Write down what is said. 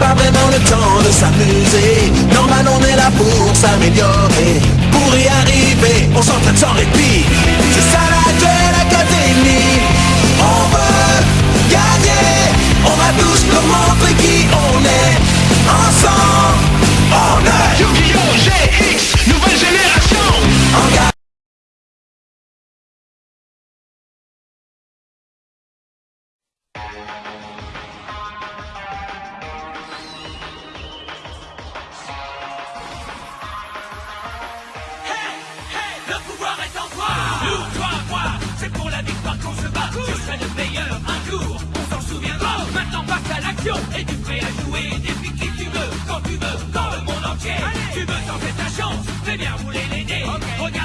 pas vraiment le temps de s'amuser. Normal on est là pour s'améliorer. Pour y arriver, on s'entraîne sans répit. C'est ça la duel académie On veut gagner. On va tous nous montrer qui on est. Ensemble, on est. Yu-Gi-Oh! GX, nouvelle génération. En Nous, toi, moi, c'est pour la victoire qu'on se bat. Je serai le meilleur un jour, on s'en souviendra. Maintenant passe à l'action, et tu prêt à jouer Depuis qui tu veux, quand tu veux, dans le monde entier. Tu veux tenter ta chance, fais bien rouler